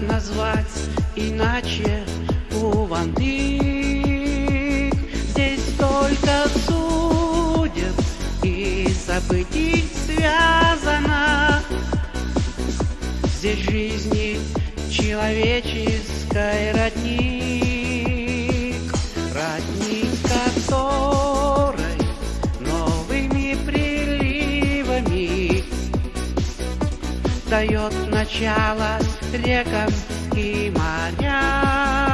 назвать иначе. Кувандык? Здесь столько судеб и событий связано. Здесь жизни человеческой родник. Родник которой новыми приливами Дает начало рекам и морям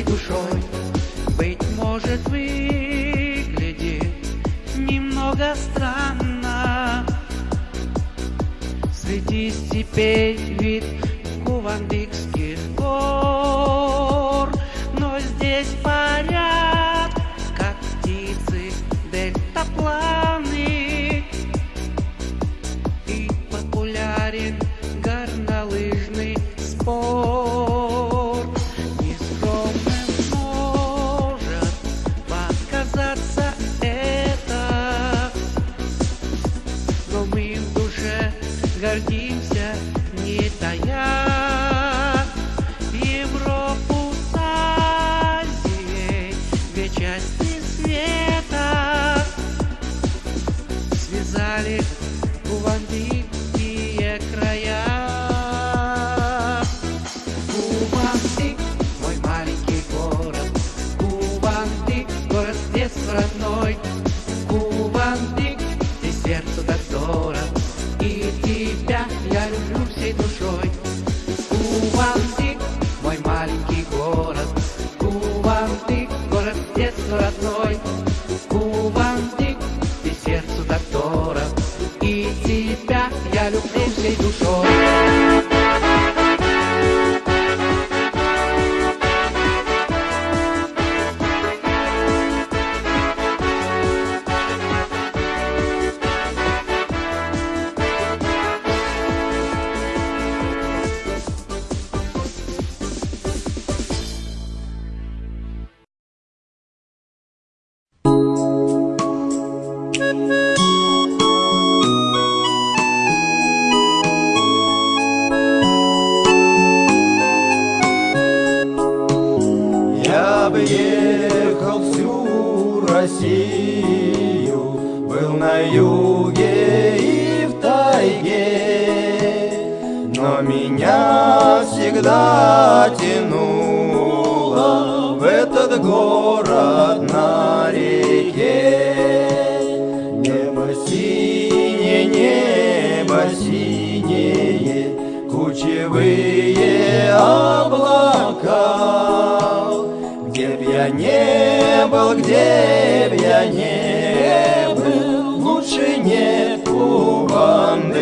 всей душой. Быть может выглядит немного странно. Среди степей вид кувандыкских гор две части Россию, был на юге и в тайге, но меня всегда тянуло в этот город на реке. Небо синее, небо синее, кучевые облака. Я не был, где б я не был, лучше нет Кувандыка.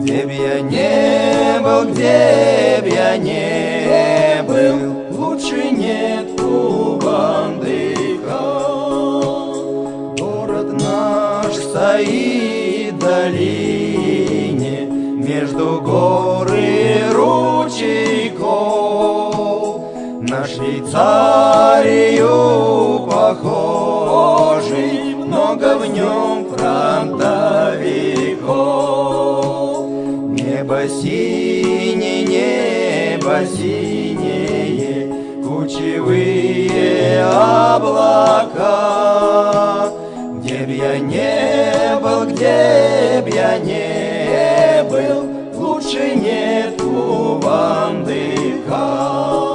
Где б я не был, где б я не был, лучше нет Кувандыка. Город наш стоит в долине между гор Швейцарию похожий, много в нем фронтовиков. Небо синее, небо синее, кучевые облака. Где б я не был, где б я не был, лучше нет Кувандыка. Где б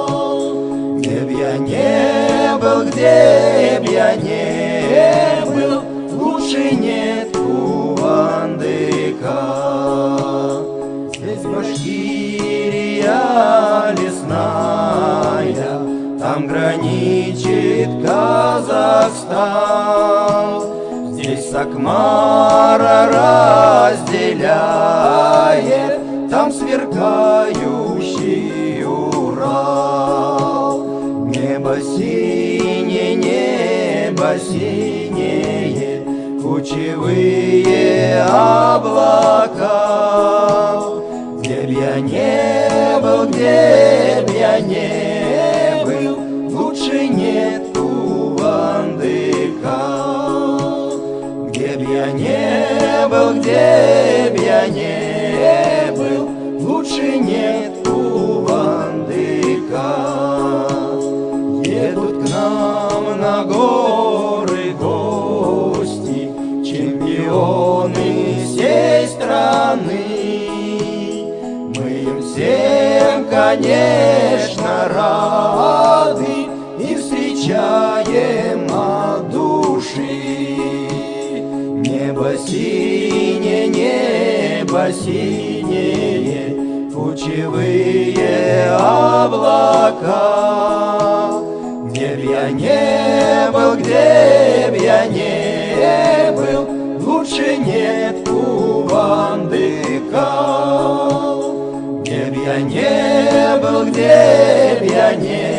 я не был, где б я не был, лучше нет Кувандыка. Здесь Башкирия лесная, там граничит Казахстан. Здесь Сакмара разделяет, там сверкающий синее, небо синее, Кучевые облака. Где б я не был, где б я не был, Лучше нет Кувандыка. Где б я не был, где б я не конечно, рады И встречаем от души. Небо синее, небо синее, Кучевые облака. Где б я не был, где б я не был, Лучше нет Кувандыка. Был, где б я не